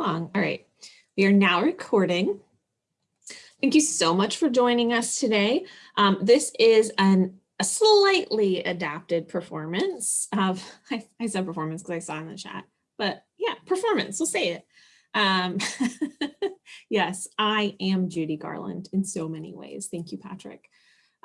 along. All right, we are now recording. Thank you so much for joining us today. Um, this is an, a slightly adapted performance of, I, I said performance because I saw in the chat, but yeah, performance, we'll say it. Um, yes, I am Judy Garland in so many ways. Thank you, Patrick.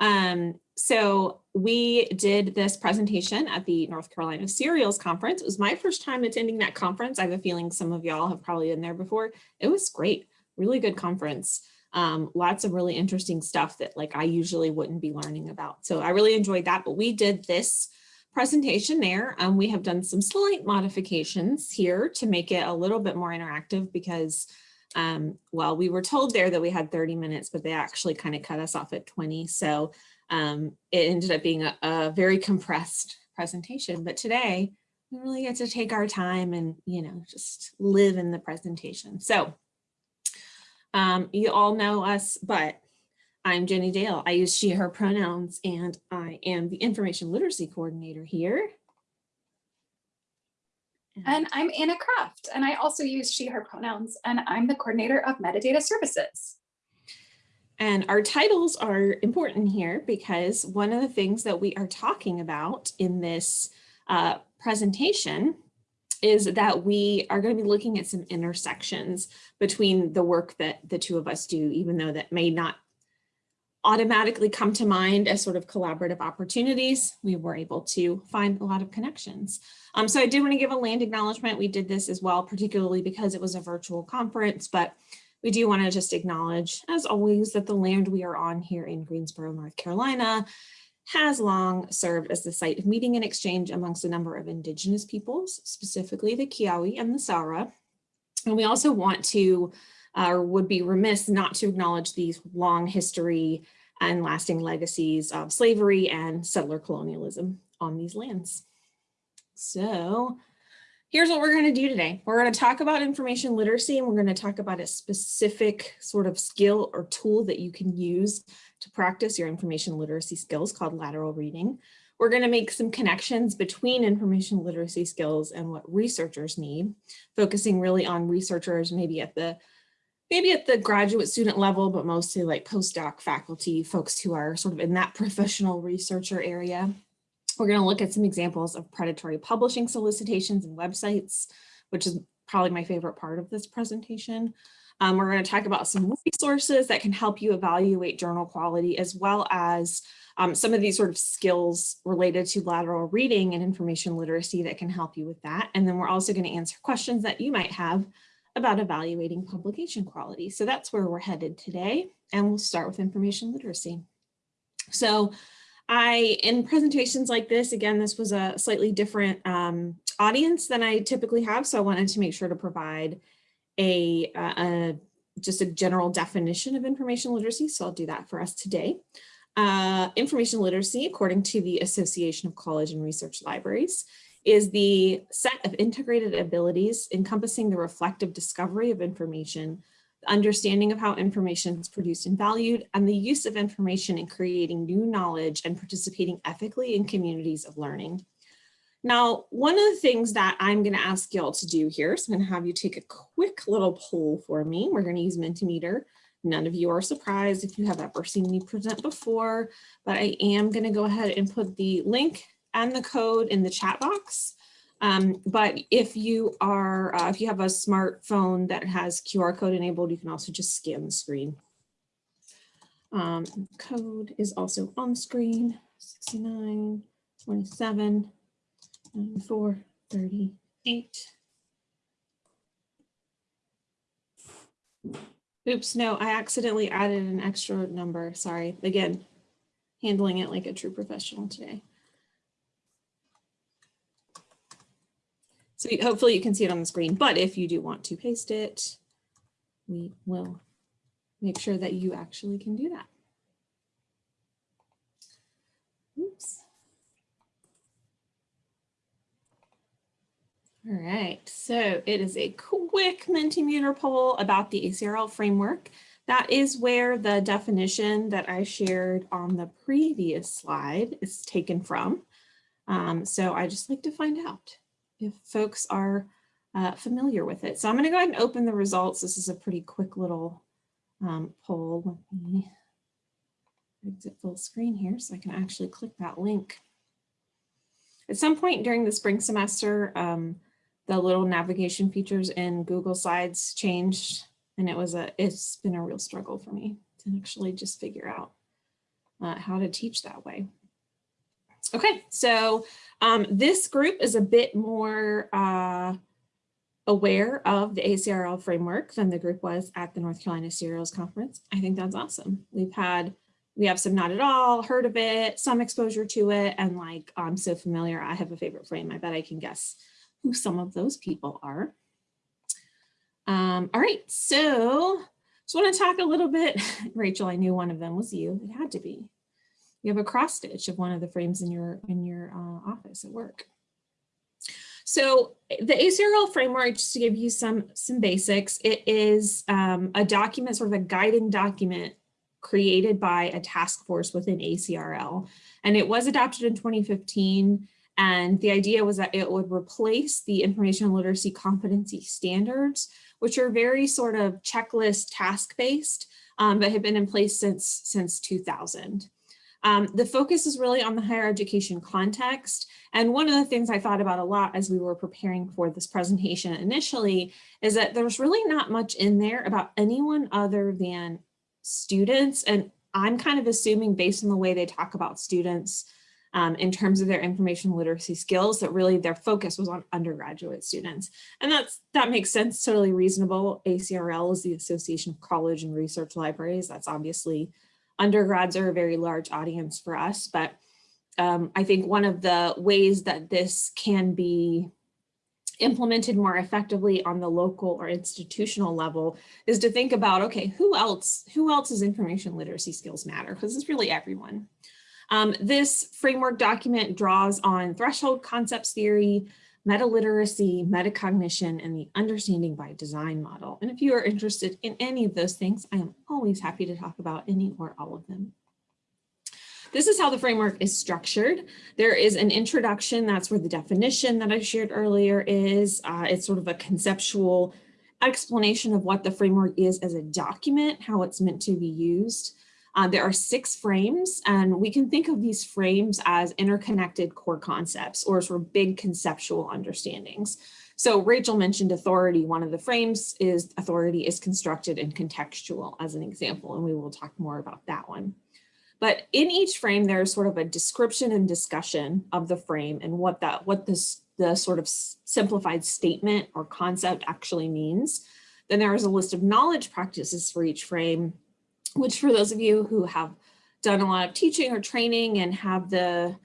Um, so we did this presentation at the North Carolina Serials Conference. It was my first time attending that conference. I have a feeling some of y'all have probably been there before. It was great, really good conference. Um, lots of really interesting stuff that like I usually wouldn't be learning about. So I really enjoyed that, but we did this presentation there. Um, we have done some slight modifications here to make it a little bit more interactive because um, well, we were told there that we had 30 minutes, but they actually kind of cut us off at 20. So um, it ended up being a, a, very compressed presentation. But today we really get to take our time and, you know, just live in the presentation. So um, you all know us, but I'm Jenny Dale. I use she, her pronouns, and I am the information literacy coordinator here. And I'm Anna Craft, and I also use she, her pronouns, and I'm the coordinator of metadata services. And our titles are important here because one of the things that we are talking about in this uh, presentation is that we are going to be looking at some intersections between the work that the two of us do, even though that may not automatically come to mind as sort of collaborative opportunities, we were able to find a lot of connections. Um, so I did want to give a land acknowledgement. We did this as well, particularly because it was a virtual conference, but we do want to just acknowledge, as always, that the land we are on here in Greensboro, North Carolina has long served as the site of meeting and exchange amongst a number of indigenous peoples, specifically the Keyauwee and the Saura. And we also want to, uh, or would be remiss not to acknowledge these long history and lasting legacies of slavery and settler colonialism on these lands. So here's what we're going to do today. We're going to talk about information literacy and we're going to talk about a specific sort of skill or tool that you can use to practice your information literacy skills called lateral reading. We're going to make some connections between information literacy skills and what researchers need, focusing really on researchers maybe at the maybe at the graduate student level, but mostly like postdoc faculty, folks who are sort of in that professional researcher area. We're going to look at some examples of predatory publishing solicitations and websites, which is probably my favorite part of this presentation. Um, we're going to talk about some resources that can help you evaluate journal quality, as well as um, some of these sort of skills related to lateral reading and information literacy that can help you with that. And then we're also going to answer questions that you might have about evaluating publication quality. So that's where we're headed today. And we'll start with information literacy. So I, in presentations like this, again, this was a slightly different um, audience than I typically have. So I wanted to make sure to provide a, a, just a general definition of information literacy. So I'll do that for us today. Uh, information literacy, according to the Association of College and Research Libraries, is the set of integrated abilities encompassing the reflective discovery of information, understanding of how information is produced and valued, and the use of information in creating new knowledge and participating ethically in communities of learning. Now, one of the things that I'm going to ask y'all to do here, so I'm going to have you take a quick little poll for me. We're going to use Mentimeter. None of you are surprised if you have ever seen me present before, but I am going to go ahead and put the link and the code in the chat box. Um, but if you are, uh, if you have a smartphone that has QR code enabled, you can also just scan the screen. Um, code is also on screen, 69, 27, 94, 38. Oops, no, I accidentally added an extra number. Sorry. Again, handling it like a true professional today. So hopefully you can see it on the screen, but if you do want to paste it, we will make sure that you actually can do that. Oops. All right, so it is a quick Mentimeter poll about the ACRL framework. That is where the definition that I shared on the previous slide is taken from. Um, so I just like to find out if folks are uh, familiar with it. So I'm going to go ahead and open the results. This is a pretty quick little um, poll. Let me exit full screen here so I can actually click that link. At some point during the spring semester, um, the little navigation features in Google Slides changed and it was a, it's been a real struggle for me to actually just figure out uh, how to teach that way. Okay, so um, this group is a bit more uh, aware of the ACRL framework than the group was at the North Carolina Serials Conference. I think that's awesome. We've had, we have some not at all, heard of it, some exposure to it, and like, I'm so familiar, I have a favorite frame. I bet I can guess who some of those people are. Um, all right, so just want to talk a little bit. Rachel, I knew one of them was you. It had to be. You have a cross stitch of one of the frames in your in your uh, office at work. So the ACRL framework, just to give you some some basics, it is um, a document, sort of a guiding document created by a task force within ACRL. And it was adopted in 2015. And the idea was that it would replace the information literacy competency standards which are very sort of checklist task based, um, but have been in place since, since 2000. Um, the focus is really on the higher education context. And one of the things I thought about a lot as we were preparing for this presentation initially is that there's really not much in there about anyone other than students. And I'm kind of assuming based on the way they talk about students um, in terms of their information literacy skills that really their focus was on undergraduate students. And that's that makes sense, totally reasonable. ACRL is the Association of College and Research Libraries. That's obviously undergrads are a very large audience for us, but um, I think one of the ways that this can be implemented more effectively on the local or institutional level is to think about, okay, who else, who else's information literacy skills matter? Because it's really everyone. Um, this framework document draws on threshold concepts theory, meta-literacy, metacognition, and the understanding by design model. And if you are interested in any of those things, I am always happy to talk about any or all of them. This is how the framework is structured. There is an introduction, that's where the definition that I shared earlier is. Uh, it's sort of a conceptual explanation of what the framework is as a document, how it's meant to be used. Uh, there are six frames and we can think of these frames as interconnected core concepts or sort of big conceptual understandings. So Rachel mentioned authority. One of the frames is authority is constructed and contextual as an example, and we will talk more about that one. But in each frame, there's sort of a description and discussion of the frame and what that what this the sort of simplified statement or concept actually means. Then there is a list of knowledge practices for each frame which for those of you who have done a lot of teaching or training and have the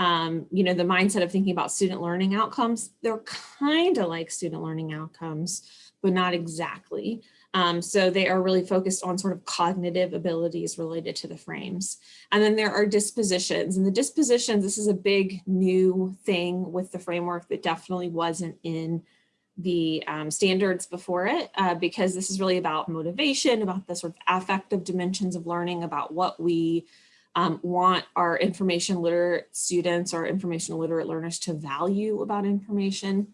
um, you know, the mindset of thinking about student learning outcomes, they're kind of like student learning outcomes, but not exactly. Um, so they are really focused on sort of cognitive abilities related to the frames. And then there are dispositions and the dispositions, this is a big new thing with the framework that definitely wasn't in the um, standards before it uh, because this is really about motivation, about the sort of affective dimensions of learning, about what we um, want our information literate students or information literate learners to value about information.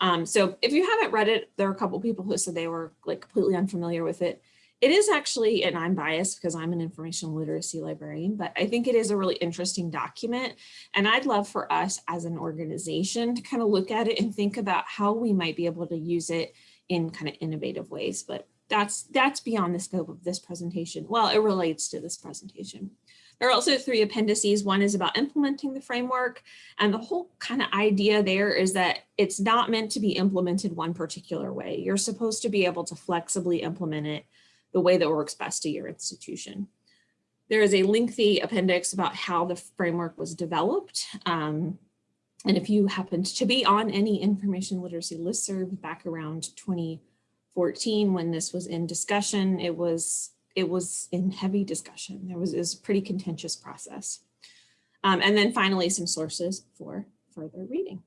Um, so if you haven't read it, there are a couple people who said they were like completely unfamiliar with it. It is actually, and I'm biased because I'm an information literacy librarian, but I think it is a really interesting document. And I'd love for us as an organization to kind of look at it and think about how we might be able to use it in kind of innovative ways. But that's, that's beyond the scope of this presentation. Well, it relates to this presentation. There are also three appendices. One is about implementing the framework. And the whole kind of idea there is that it's not meant to be implemented one particular way. You're supposed to be able to flexibly implement it the way that works best to your institution. There is a lengthy appendix about how the framework was developed. Um, and if you happened to be on any information literacy listserv back around 2014 when this was in discussion, it was it was in heavy discussion. There was, was a pretty contentious process. Um, and then finally, some sources for further reading.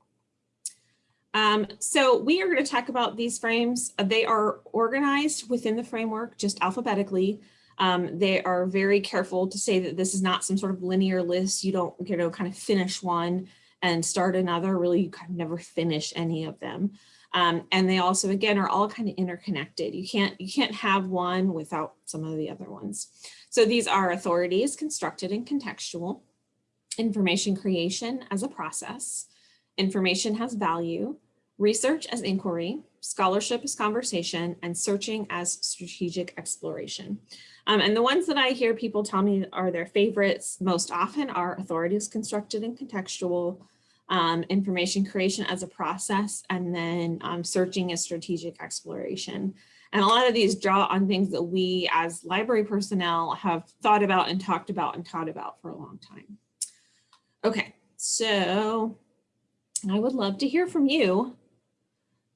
Um, so we are going to talk about these frames. They are organized within the framework just alphabetically. Um, they are very careful to say that this is not some sort of linear list. You don't, you know, kind of finish one and start another. Really, you kind of never finish any of them. Um, and they also, again, are all kind of interconnected. You can't, you can't have one without some of the other ones. So these are authorities, constructed and contextual, information creation as a process, information has value, research as inquiry, scholarship as conversation, and searching as strategic exploration. Um, and the ones that I hear people tell me are their favorites most often are authorities constructed and contextual, um, information creation as a process, and then um, searching as strategic exploration. And a lot of these draw on things that we as library personnel have thought about and talked about and taught about for a long time. Okay, so I would love to hear from you.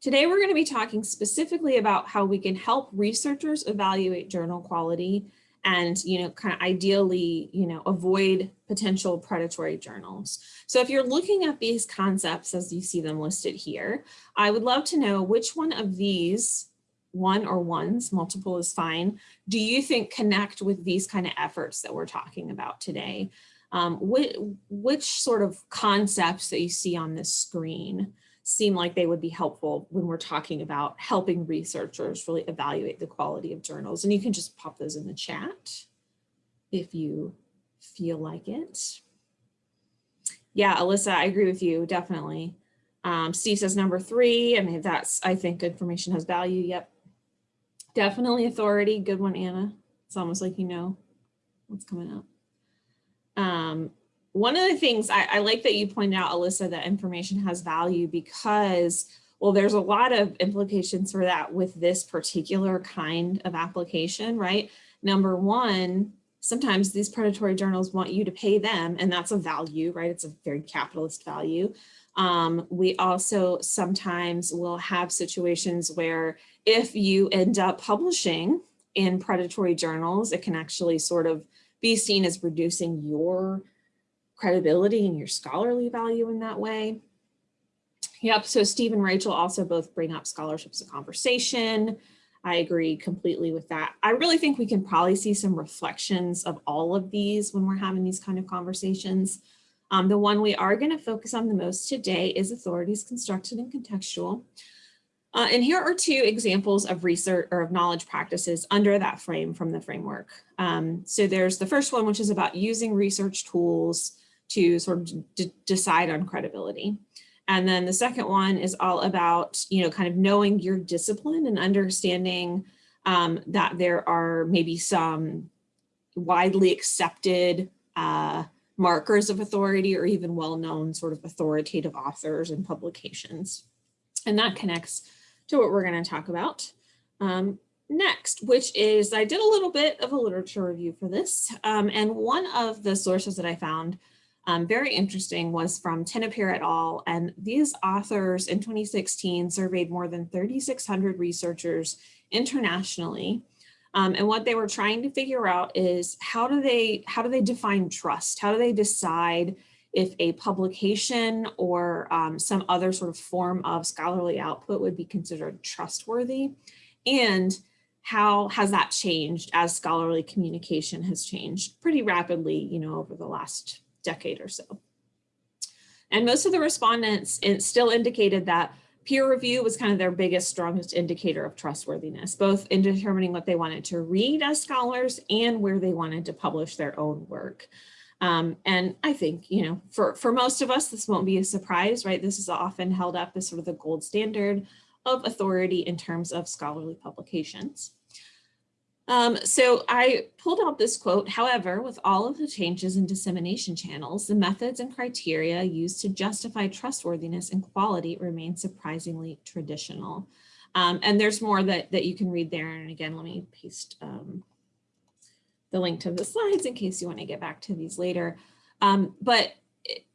Today, we're going to be talking specifically about how we can help researchers evaluate journal quality and, you know, kind of ideally, you know, avoid potential predatory journals. So if you're looking at these concepts as you see them listed here, I would love to know which one of these one or ones, multiple is fine, do you think connect with these kind of efforts that we're talking about today? Um, which, which sort of concepts that you see on this screen seem like they would be helpful when we're talking about helping researchers really evaluate the quality of journals. And you can just pop those in the chat if you feel like it. Yeah, Alyssa, I agree with you, definitely. Um, Steve says number three, I mean, that's, I think information has value, yep. Definitely authority, good one, Anna. It's almost like you know what's coming up. Um, one of the things I, I like that you pointed out, Alyssa, that information has value because, well, there's a lot of implications for that with this particular kind of application, right? Number one, sometimes these predatory journals want you to pay them and that's a value, right? It's a very capitalist value. Um, we also sometimes will have situations where if you end up publishing in predatory journals, it can actually sort of be seen as reducing your credibility and your scholarly value in that way. Yep, so Steve and Rachel also both bring up scholarships of conversation. I agree completely with that. I really think we can probably see some reflections of all of these when we're having these kind of conversations. Um, the one we are going to focus on the most today is authorities constructed and contextual. Uh, and here are two examples of research or of knowledge practices under that frame from the framework. Um, so there's the first one, which is about using research tools to sort of decide on credibility. And then the second one is all about, you know, kind of knowing your discipline and understanding um, that there are maybe some widely accepted uh, markers of authority or even well-known sort of authoritative authors and publications. And that connects to what we're going to talk about um, next, which is I did a little bit of a literature review for this. Um, and one of the sources that I found um, very interesting was from Tenopir et al. And these authors in 2016 surveyed more than 3,600 researchers internationally. Um, and what they were trying to figure out is how do they how do they define trust? How do they decide if a publication or um, some other sort of form of scholarly output would be considered trustworthy? And how has that changed as scholarly communication has changed pretty rapidly, you know, over the last decade or so. And most of the respondents still indicated that peer review was kind of their biggest, strongest indicator of trustworthiness, both in determining what they wanted to read as scholars and where they wanted to publish their own work. Um, and I think, you know, for, for most of us, this won't be a surprise, right? This is often held up as sort of the gold standard of authority in terms of scholarly publications. Um, so I pulled out this quote, however, with all of the changes in dissemination channels, the methods and criteria used to justify trustworthiness and quality remain surprisingly traditional. Um, and there's more that, that you can read there. And again, let me paste um, the link to the slides in case you want to get back to these later. Um, but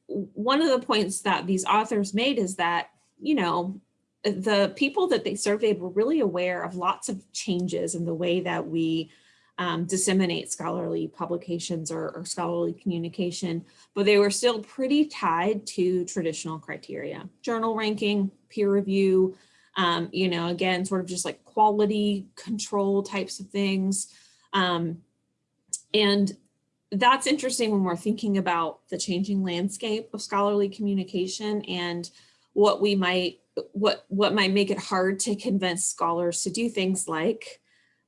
one of the points that these authors made is that, you know, the people that they surveyed were really aware of lots of changes in the way that we um, disseminate scholarly publications or, or, scholarly communication, but they were still pretty tied to traditional criteria, journal ranking, peer review, um, you know, again, sort of just like quality control types of things. Um, and that's interesting when we're thinking about the changing landscape of scholarly communication and what we might what, what might make it hard to convince scholars to do things like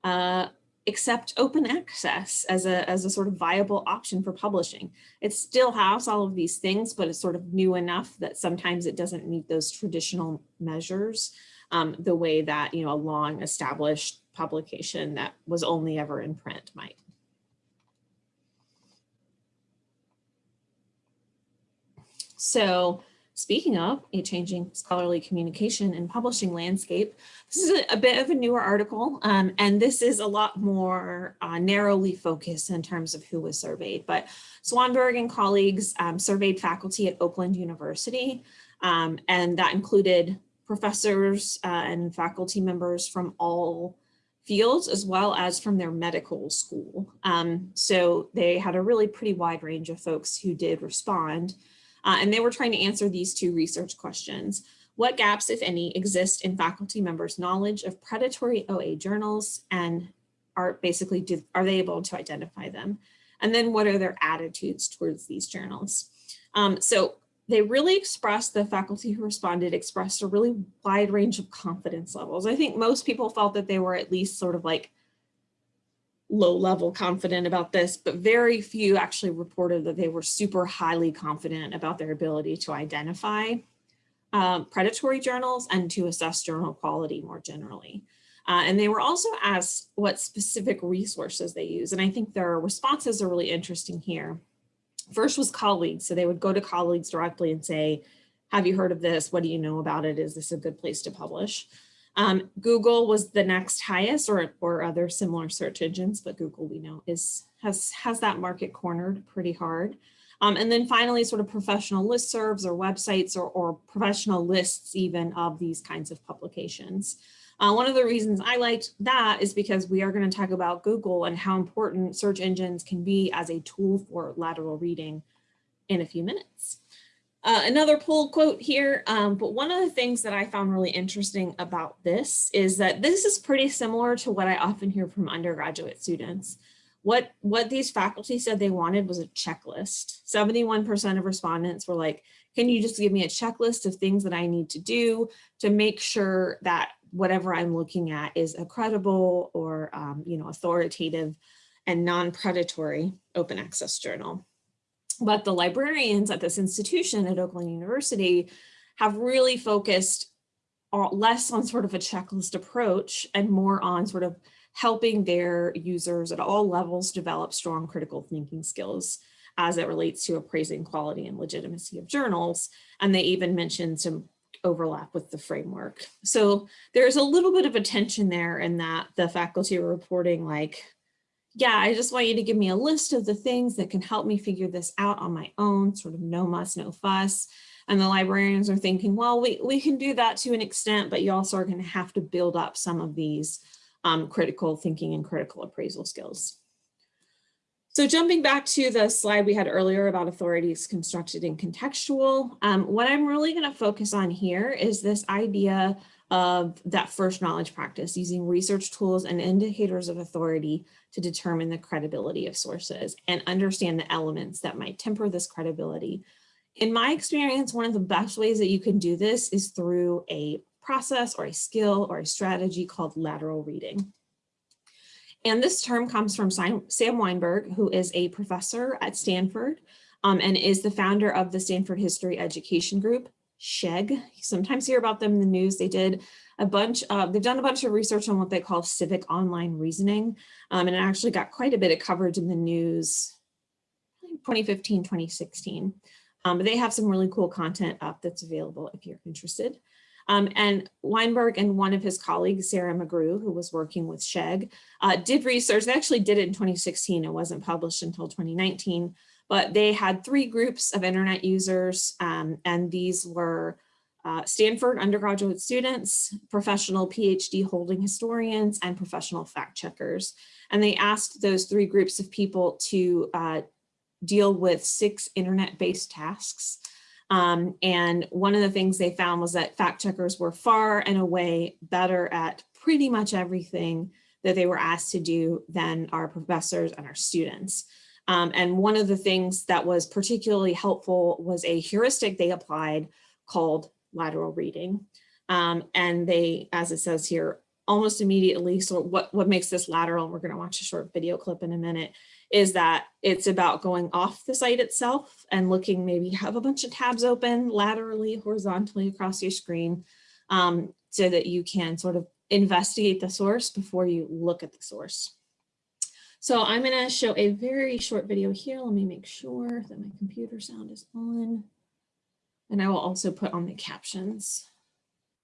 uh, accept open access as a, as a sort of viable option for publishing. It still has all of these things, but it's sort of new enough that sometimes it doesn't meet those traditional measures um, the way that, you know, a long established publication that was only ever in print might. So speaking of a changing scholarly communication and publishing landscape, this is a, bit of a newer article, um, and this is a lot more uh, narrowly focused in terms of who was surveyed. But Swanberg and colleagues um, surveyed faculty at Oakland University, um, and that included professors uh, and faculty members from all fields as well as from their medical school. Um, so they had a really pretty wide range of folks who did respond. Uh, and they were trying to answer these two research questions. What gaps, if any, exist in faculty members' knowledge of predatory OA journals and are basically, do, are they able to identify them? And then what are their attitudes towards these journals? Um, so they really expressed, the faculty who responded expressed a really wide range of confidence levels. I think most people felt that they were at least sort of like low level confident about this, but very few actually reported that they were super highly confident about their ability to identify um, predatory journals and to assess journal quality more generally. Uh, and they were also asked what specific resources they use. And I think their responses are really interesting here. First was colleagues. So they would go to colleagues directly and say, have you heard of this? What do you know about it? Is this a good place to publish? Um, Google was the next highest or, or other similar search engines, but Google we know is has, has that market cornered pretty hard. Um, and then finally, sort of professional listservs or websites or, or professional lists even of these kinds of publications. Uh, one of the reasons I liked that is because we are going to talk about Google and how important search engines can be as a tool for lateral reading in a few minutes. Uh, another pull quote here, um, but one of the things that I found really interesting about this is that this is pretty similar to what I often hear from undergraduate students. What, what these faculty said they wanted was a checklist. 71% of respondents were like, can you just give me a checklist of things that I need to do to make sure that whatever I'm looking at is a credible or um, you know, authoritative and non-predatory open access journal. But the librarians at this institution at Oakland University have really focused less on sort of a checklist approach and more on sort of helping their users at all levels develop strong critical thinking skills as it relates to appraising quality and legitimacy of journals. And they even mentioned some overlap with the framework. So there's a little bit of a tension there in that the faculty are reporting like, yeah, I just want you to give me a list of the things that can help me figure this out on my own, sort of no muss, no fuss. And the librarians are thinking, well, we, we can do that to an extent, but you also are going to have to build up some of these um, critical thinking and critical appraisal skills. So jumping back to the slide we had earlier about authorities constructed and contextual, um, what I'm really going to focus on here is this idea of that first knowledge practice using research tools and indicators of authority to determine the credibility of sources and understand the elements that might temper this credibility. In my experience, one of the best ways that you can do this is through a process or a skill or a strategy called lateral reading. And this term comes from Sam Wineburg, who is a professor at Stanford um, and is the founder of the Stanford History Education Group. SHEG. You sometimes hear about them in the news. They did a bunch, uh, they've done a bunch of research on what they call civic online reasoning. Um, and it actually got quite a bit of coverage in the news 2015, 2016. Um, but they have some really cool content up that's available if you're interested. Um, and Wineburg and one of his colleagues, Sarah McGrew, who was working with SHEG, uh, did research. They actually did it in 2016. It wasn't published until 2019 but they had three groups of internet users um, and these were uh, Stanford undergraduate students, professional PhD holding historians, and professional fact checkers. And they asked those three groups of people to uh, deal with six internet-based tasks. Um, and one of the things they found was that fact checkers were far and away better at pretty much everything that they were asked to do than our professors and our students. Um, and one of the things that was particularly helpful was a heuristic they applied called lateral reading. Um, and they, as it says here, almost immediately, so what, what makes this lateral, we're gonna watch a short video clip in a minute, is that it's about going off the site itself and looking, maybe have a bunch of tabs open laterally, horizontally across your screen um, so that you can sort of investigate the source before you look at the source. So I'm going to show a very short video here. Let me make sure that my computer sound is on. And I will also put on the captions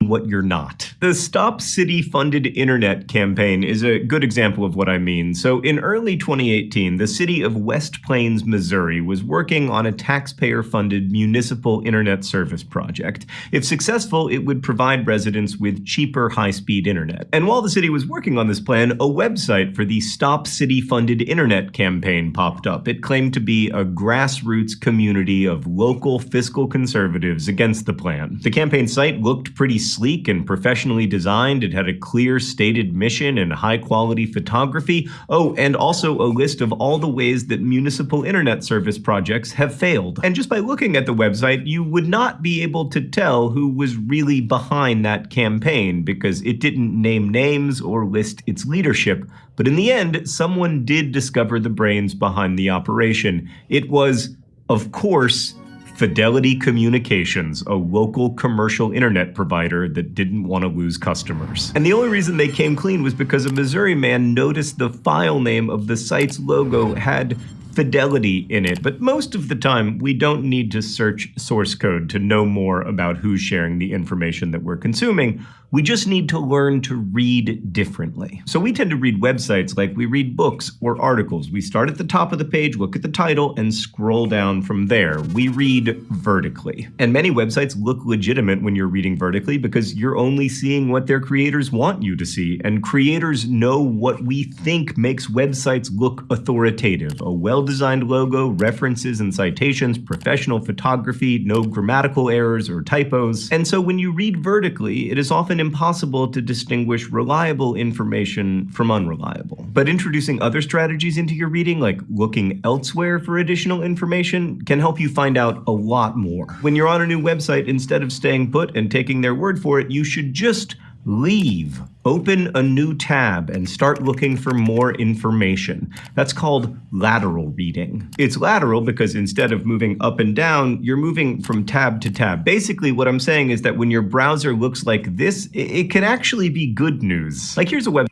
what you're not. The Stop City Funded Internet campaign is a good example of what I mean. So in early 2018, the city of West Plains, Missouri was working on a taxpayer-funded municipal internet service project. If successful, it would provide residents with cheaper high-speed internet. And while the city was working on this plan, a website for the Stop City Funded Internet campaign popped up. It claimed to be a grassroots community of local fiscal conservatives against the plan. The campaign site looked pretty sleek and professionally designed. It had a clear stated mission and high quality photography. Oh, and also a list of all the ways that municipal internet service projects have failed. And just by looking at the website, you would not be able to tell who was really behind that campaign because it didn't name names or list its leadership. But in the end, someone did discover the brains behind the operation. It was, of course, Fidelity Communications, a local commercial internet provider that didn't want to lose customers. And the only reason they came clean was because a Missouri man noticed the file name of the site's logo had fidelity in it. But most of the time, we don't need to search source code to know more about who's sharing the information that we're consuming. We just need to learn to read differently. So we tend to read websites like we read books or articles. We start at the top of the page, look at the title, and scroll down from there. We read vertically. And many websites look legitimate when you're reading vertically because you're only seeing what their creators want you to see. And creators know what we think makes websites look authoritative. A well-designed logo, references and citations, professional photography, no grammatical errors or typos. And so when you read vertically, it is often impossible to distinguish reliable information from unreliable. But introducing other strategies into your reading, like looking elsewhere for additional information, can help you find out a lot more. When you're on a new website, instead of staying put and taking their word for it, you should just leave. Open a new tab and start looking for more information. That's called lateral reading. It's lateral because instead of moving up and down, you're moving from tab to tab. Basically, what I'm saying is that when your browser looks like this, it can actually be good news. Like here's a web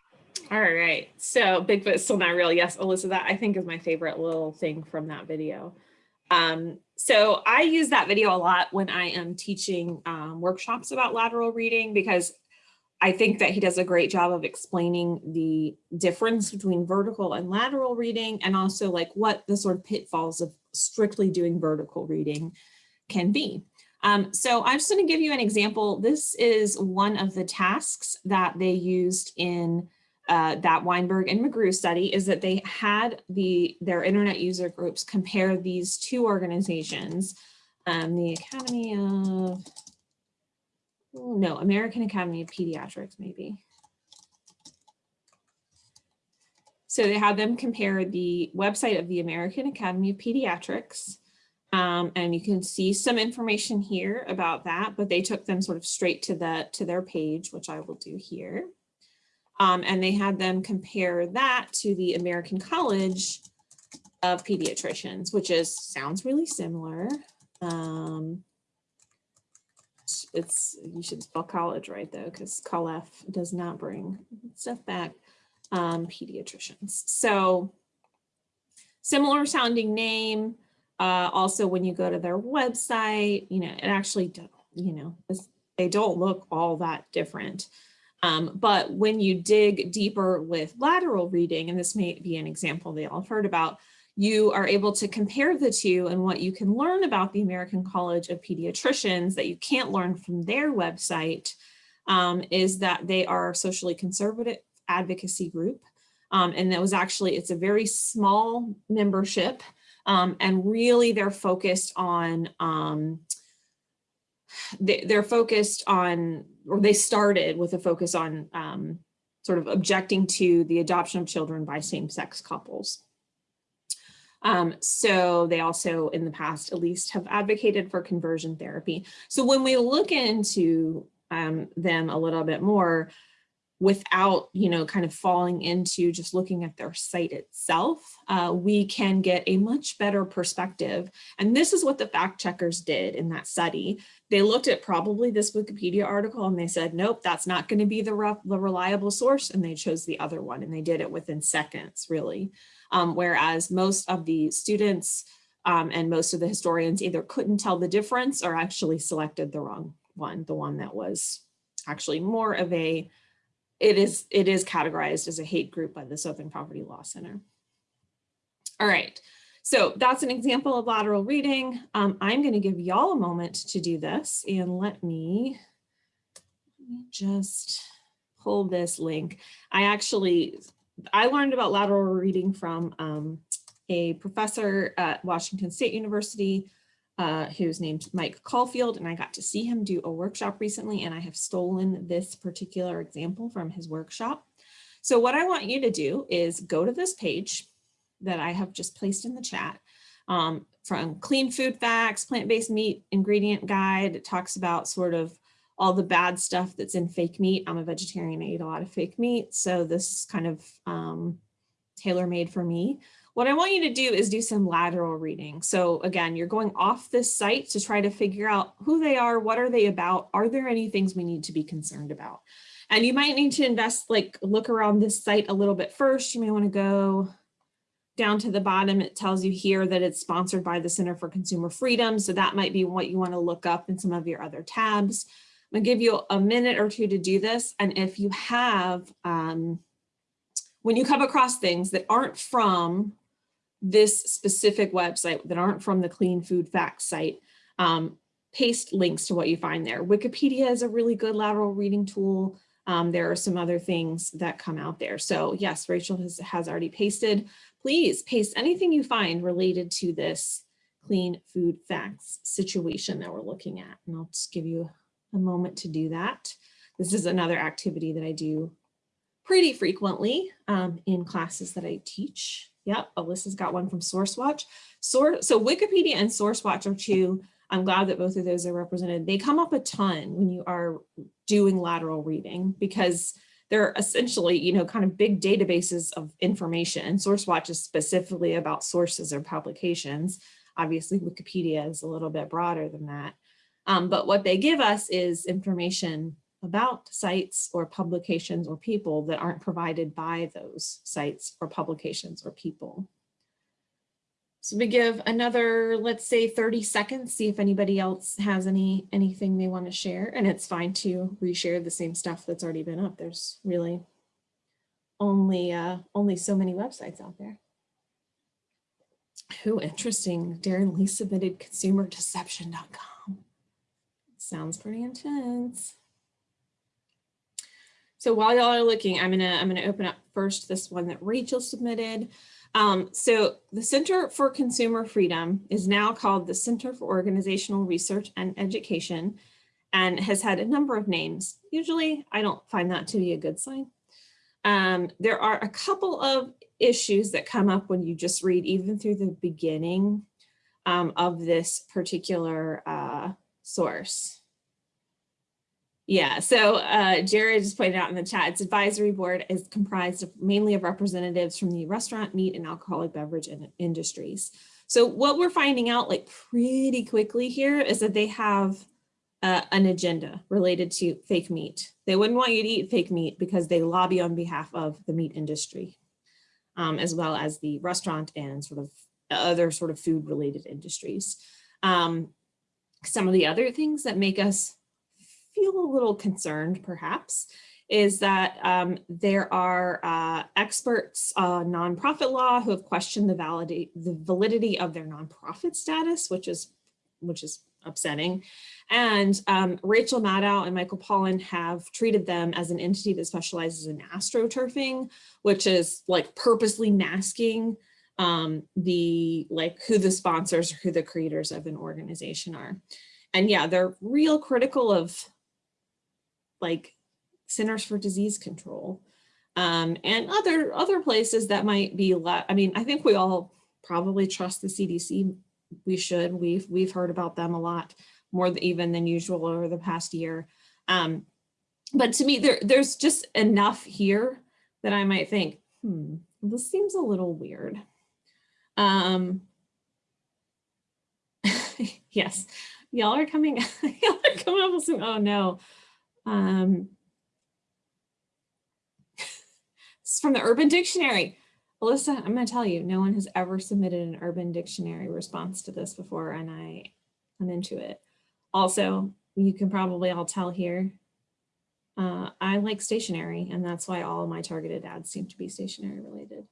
all right, so Bigfoot's still not real. Yes, Alyssa, that I think is my favorite little thing from that video. Um, so I use that video a lot when I am teaching um, workshops about lateral reading because I think that he does a great job of explaining the difference between vertical and lateral reading and also like what the sort of pitfalls of strictly doing vertical reading can be. Um, so I'm just going to give you an example. This is one of the tasks that they used in uh, that Wineburg and McGrew study is that they had the their internet user groups compare these two organizations, um, the Academy of no, American Academy of Pediatrics, maybe. So they had them compare the website of the American Academy of Pediatrics. Um, and you can see some information here about that, but they took them sort of straight to the to their page, which I will do here. Um, and they had them compare that to the American College of Pediatricians, which is sounds really similar. Um, it's you should spell college right though because COLF does not bring stuff back um, pediatricians. So similar sounding name uh, also when you go to their website you know it actually you know they don't look all that different. Um, but when you dig deeper with lateral reading and this may be an example they all heard about you are able to compare the two and what you can learn about the American College of Pediatricians that you can't learn from their website um, is that they are a socially conservative advocacy group. Um, and that was actually, it's a very small membership um, and really they're focused on, um, they, they're focused on, or they started with a focus on um, sort of objecting to the adoption of children by same-sex couples. Um, so they also in the past at least have advocated for conversion therapy. So when we look into um, them a little bit more without, you know, kind of falling into just looking at their site itself, uh, we can get a much better perspective. And this is what the fact checkers did in that study. They looked at probably this Wikipedia article and they said, nope, that's not going to be the, the reliable source. And they chose the other one and they did it within seconds, really. Um, whereas most of the students um, and most of the historians either couldn't tell the difference or actually selected the wrong one, the one that was actually more of a it is it is categorized as a hate group by the Southern Poverty Law Center. All right, so that's an example of lateral reading. Um, I'm going to give y'all a moment to do this and let me, let me just pull this link. I actually, I learned about lateral reading from um, a professor at Washington State University uh, who's named Mike Caulfield, and I got to see him do a workshop recently, and I have stolen this particular example from his workshop. So what I want you to do is go to this page that I have just placed in the chat um, from Clean Food Facts, Plant-Based Meat Ingredient Guide. It talks about sort of all the bad stuff that's in fake meat. I'm a vegetarian, I eat a lot of fake meat, so this is kind of um, tailor-made for me. What I want you to do is do some lateral reading. So again, you're going off this site to try to figure out who they are, what are they about, are there any things we need to be concerned about? And you might need to invest, like look around this site a little bit first. You may want to go down to the bottom. It tells you here that it's sponsored by the Center for Consumer Freedom. So that might be what you want to look up in some of your other tabs. I'm gonna give you a minute or two to do this. And if you have, um, when you come across things that aren't from this specific website that aren't from the Clean Food Facts site, um, paste links to what you find there. Wikipedia is a really good lateral reading tool. Um, there are some other things that come out there. So yes, Rachel has, has already pasted. Please paste anything you find related to this clean food facts situation that we're looking at. And I'll just give you a moment to do that. This is another activity that I do pretty frequently um, in classes that I teach. Yep, Alyssa's got one from SourceWatch. Source, so Wikipedia and SourceWatch are two. I'm glad that both of those are represented. They come up a ton when you are doing lateral reading because they're essentially, you know, kind of big databases of information. And SourceWatch is specifically about sources or publications. Obviously, Wikipedia is a little bit broader than that. Um, but what they give us is information about sites or publications or people that aren't provided by those sites or publications or people. So we give another, let's say 30 seconds, see if anybody else has any anything they want to share. And it's fine to reshare the same stuff that's already been up. There's really only uh, only so many websites out there. Who interesting. Darren Lee submitted consumerdeception.com. Sounds pretty intense. So while y'all are looking, I'm gonna I'm gonna open up first this one that Rachel submitted. Um, so the Center for Consumer Freedom is now called the Center for Organizational Research and Education and has had a number of names. Usually I don't find that to be a good sign. Um, there are a couple of issues that come up when you just read even through the beginning um, of this particular uh, source. Yeah, so uh, Jared just pointed out in the chat, its advisory board is comprised of mainly of representatives from the restaurant, meat, and alcoholic beverage industries. So what we're finding out like pretty quickly here is that they have uh, an agenda related to fake meat. They wouldn't want you to eat fake meat because they lobby on behalf of the meat industry, um, as well as the restaurant and sort of other sort of food related industries. Um, some of the other things that make us feel a little concerned perhaps is that um, there are uh, experts on nonprofit law who have questioned the validity the validity of their nonprofit status, which is which is upsetting. And um, Rachel Maddow and Michael Pollan have treated them as an entity that specializes in astroturfing, which is like purposely masking um, the like who the sponsors, or who the creators of an organization are. And yeah, they're real critical of like Centers for Disease Control um, and other other places that might be, I mean, I think we all probably trust the CDC. We should, we've, we've heard about them a lot more even than usual over the past year. Um, but to me, there, there's just enough here that I might think, hmm, this seems a little weird. Um, yes, y'all are coming, y'all are coming up with some, oh no. Um, it's from the Urban Dictionary. Alyssa, I'm going to tell you, no one has ever submitted an Urban Dictionary response to this before, and I, I'm into it. Also, you can probably all tell here, uh, I like stationery, and that's why all my targeted ads seem to be stationery related.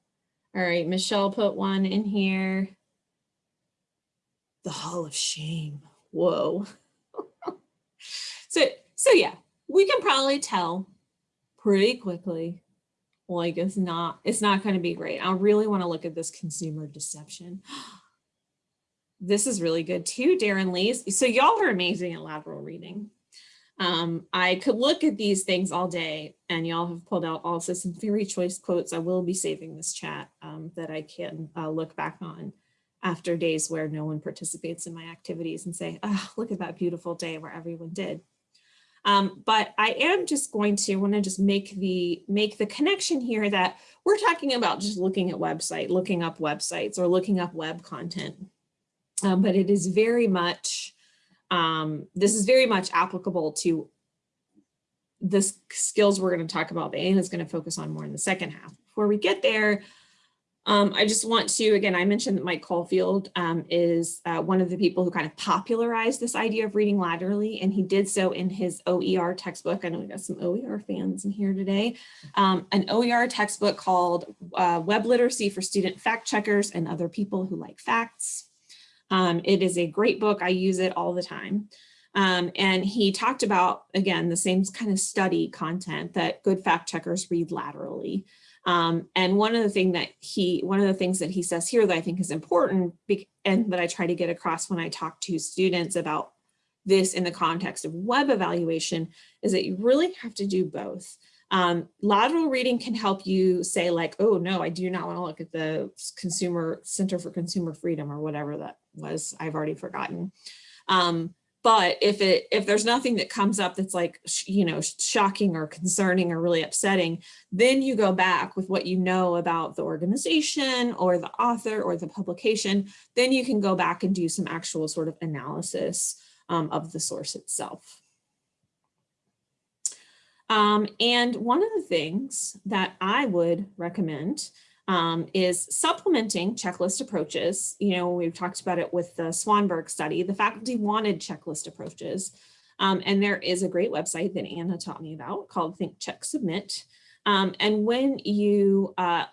All right, Michelle put one in here. The Hall of Shame. Whoa. so, so yeah, we can probably tell pretty quickly like it's not it's not going to be great i really want to look at this consumer deception this is really good too darren lee's so y'all are amazing at lateral reading um, i could look at these things all day and y'all have pulled out also some very choice quotes i will be saving this chat um, that i can uh, look back on after days where no one participates in my activities and say oh look at that beautiful day where everyone did um, but I am just going to want to just make the make the connection here that we're talking about just looking at website, looking up websites or looking up web content. Um, but it is very much, um, this is very much applicable to the skills we're going to talk about. The Anna is going to focus on more in the second half. Before we get there, um, I just want to, again, I mentioned that Mike Caulfield um, is uh, one of the people who kind of popularized this idea of reading laterally, and he did so in his OER textbook. I know we got some OER fans in here today. Um, an OER textbook called uh, Web Literacy for Student Fact Checkers and Other People Who Like Facts. Um, it is a great book. I use it all the time. Um, and he talked about, again, the same kind of study content that good fact checkers read laterally. Um, and one of the thing that he, one of the things that he says here that I think is important and that I try to get across when I talk to students about this in the context of web evaluation is that you really have to do both. Um, lateral reading can help you say like, oh no, I do not want to look at the consumer Center for Consumer Freedom or whatever that was, I've already forgotten. Um, but if it if there's nothing that comes up that's like you know shocking or concerning or really upsetting then you go back with what you know about the organization or the author or the publication then you can go back and do some actual sort of analysis um, of the source itself um, and one of the things that I would recommend um, is supplementing checklist approaches. You know, we've talked about it with the Swanberg study, the faculty wanted checklist approaches. Um, and there is a great website that Anna taught me about called Think Check Submit. Um, and when you uh,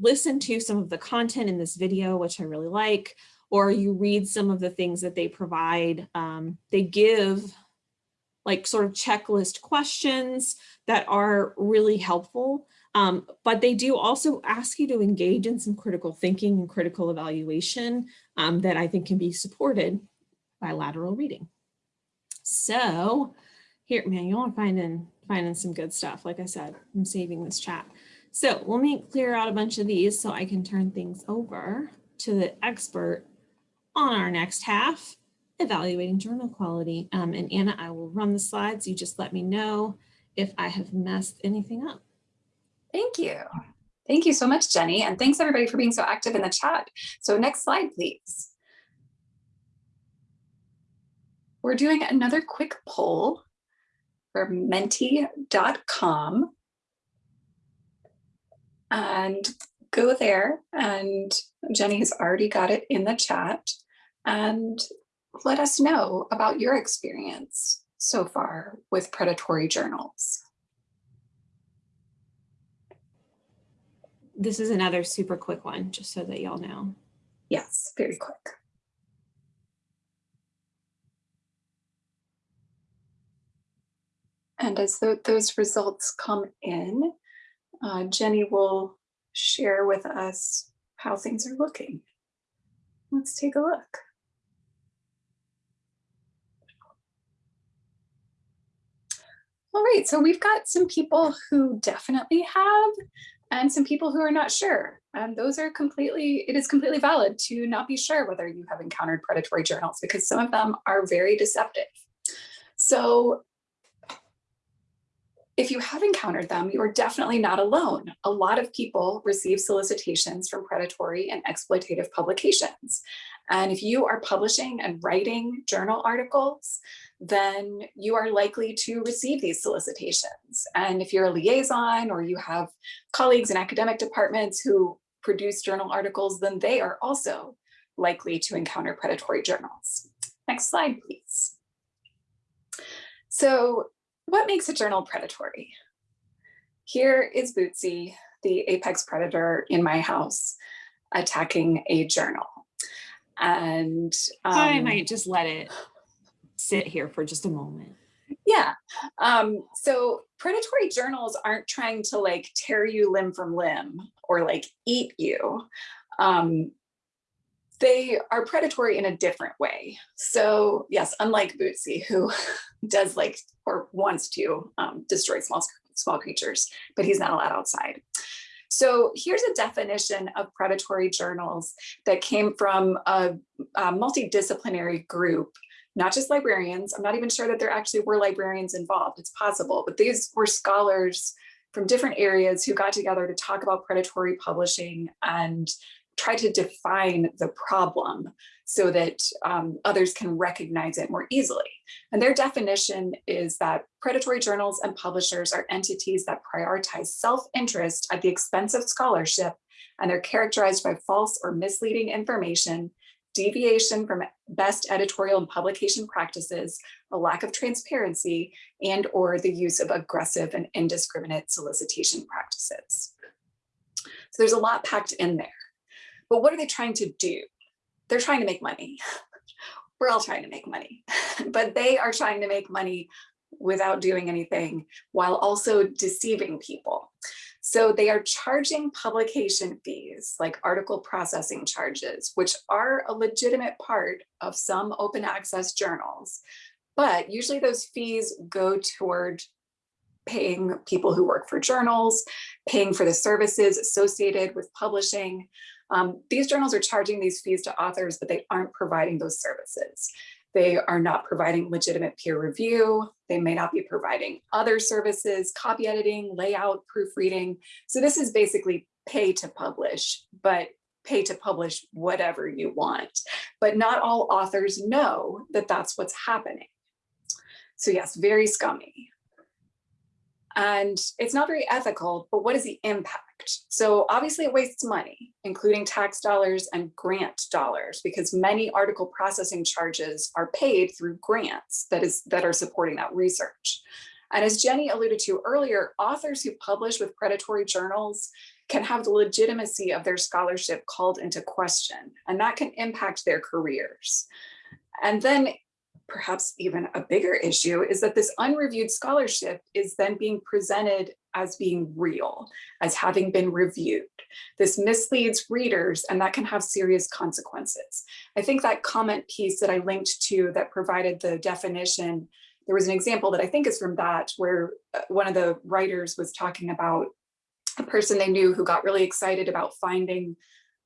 listen to some of the content in this video, which I really like, or you read some of the things that they provide, um, they give like sort of checklist questions that are really helpful. Um, but they do also ask you to engage in some critical thinking and critical evaluation um, that I think can be supported by lateral reading. So here, man, you are finding, finding some good stuff. Like I said, I'm saving this chat. So let me clear out a bunch of these so I can turn things over to the expert on our next half, evaluating journal quality. Um, and Anna, I will run the slides. You just let me know if I have messed anything up. Thank you. Thank you so much, Jenny. And thanks everybody for being so active in the chat. So next slide, please. We're doing another quick poll for menti.com. And go there and Jenny has already got it in the chat and let us know about your experience so far with predatory journals. This is another super quick one, just so that y'all know. Yes, very quick. And as th those results come in, uh, Jenny will share with us how things are looking. Let's take a look. All right, so we've got some people who definitely have and some people who are not sure. And those are completely, it is completely valid to not be sure whether you have encountered predatory journals because some of them are very deceptive. So if you have encountered them, you are definitely not alone. A lot of people receive solicitations from predatory and exploitative publications. And if you are publishing and writing journal articles, then you are likely to receive these solicitations. And if you're a liaison or you have colleagues in academic departments who produce journal articles, then they are also likely to encounter predatory journals. Next slide, please. So what makes a journal predatory? Here is Bootsy, the apex predator in my house, attacking a journal. And um, I might just let it sit here for just a moment. Yeah. Um, so predatory journals aren't trying to like tear you limb from limb or like eat you. Um, they are predatory in a different way. So yes, unlike Bootsy, who does like or wants to um, destroy small, small creatures, but he's not allowed outside. So here's a definition of predatory journals that came from a, a multidisciplinary group not just librarians. I'm not even sure that there actually were librarians involved. It's possible, but these were scholars from different areas who got together to talk about predatory publishing and try to define the problem so that um, others can recognize it more easily. And their definition is that predatory journals and publishers are entities that prioritize self-interest at the expense of scholarship, and they're characterized by false or misleading information, deviation from best editorial and publication practices, a lack of transparency, and or the use of aggressive and indiscriminate solicitation practices. So there's a lot packed in there. But what are they trying to do? They're trying to make money. We're all trying to make money, but they are trying to make money without doing anything while also deceiving people. So they are charging publication fees like article processing charges, which are a legitimate part of some open access journals. But usually those fees go toward paying people who work for journals, paying for the services associated with publishing, um, these journals are charging these fees to authors, but they aren't providing those services. They are not providing legitimate peer review. They may not be providing other services, copy editing, layout, proofreading. So this is basically pay to publish, but pay to publish whatever you want. But not all authors know that that's what's happening. So yes, very scummy. And it's not very ethical, but what is the impact? So obviously it wastes money, including tax dollars and grant dollars, because many article processing charges are paid through grants that is that are supporting that research. And as Jenny alluded to earlier, authors who publish with predatory journals can have the legitimacy of their scholarship called into question, and that can impact their careers. And then perhaps even a bigger issue is that this unreviewed scholarship is then being presented as being real, as having been reviewed. This misleads readers and that can have serious consequences. I think that comment piece that I linked to that provided the definition, there was an example that I think is from that where uh, one of the writers was talking about a person they knew who got really excited about finding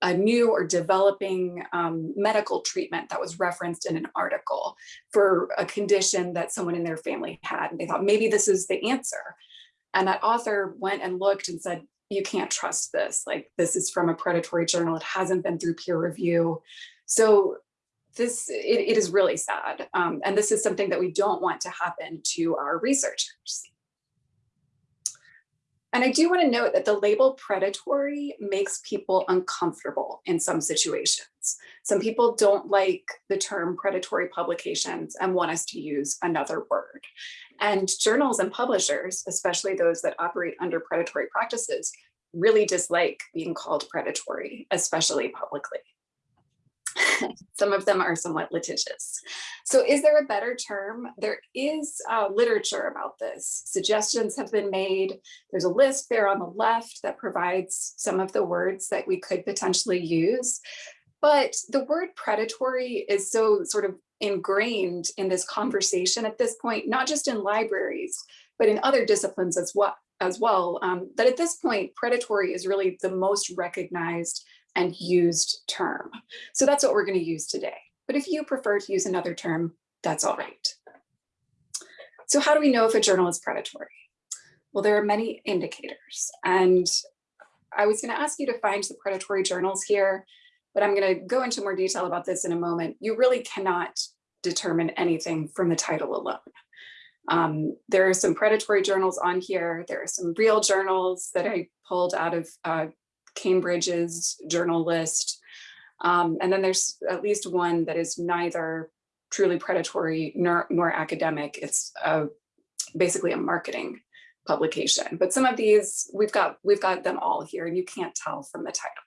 a new or developing um, medical treatment that was referenced in an article for a condition that someone in their family had. And they thought maybe this is the answer. And that author went and looked and said, you can't trust this. Like this is from a predatory journal. It hasn't been through peer review. So this, it, it is really sad. Um, and this is something that we don't want to happen to our researchers. And I do want to note that the label predatory makes people uncomfortable in some situations. Some people don't like the term predatory publications and want us to use another word. And journals and publishers, especially those that operate under predatory practices, really dislike being called predatory, especially publicly. Some of them are somewhat litigious. So is there a better term? There is uh, literature about this. Suggestions have been made. There's a list there on the left that provides some of the words that we could potentially use. But the word predatory is so sort of ingrained in this conversation at this point, not just in libraries, but in other disciplines as well, as well um, that at this point, predatory is really the most recognized and used term. So that's what we're going to use today. But if you prefer to use another term, that's all right. So how do we know if a journal is predatory? Well, there are many indicators and I was going to ask you to find the predatory journals here, but I'm going to go into more detail about this in a moment. You really cannot determine anything from the title alone. Um, there are some predatory journals on here. There are some real journals that I pulled out of uh, Cambridge's journal list. Um, and then there's at least one that is neither truly predatory nor, nor academic. It's uh, basically a marketing publication. But some of these, we've got, we've got them all here and you can't tell from the title.